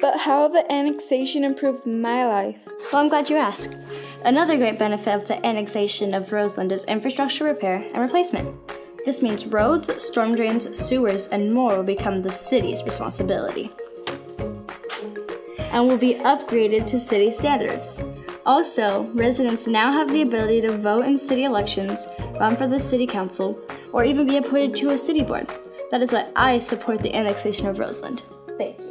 But how the annexation improved my life? Well, I'm glad you asked. Another great benefit of the annexation of Roseland is infrastructure repair and replacement. This means roads, storm drains, sewers, and more will become the city's responsibility and will be upgraded to city standards. Also, residents now have the ability to vote in city elections, run for the city council, or even be appointed to a city board. That is why I support the annexation of Roseland. Thank you.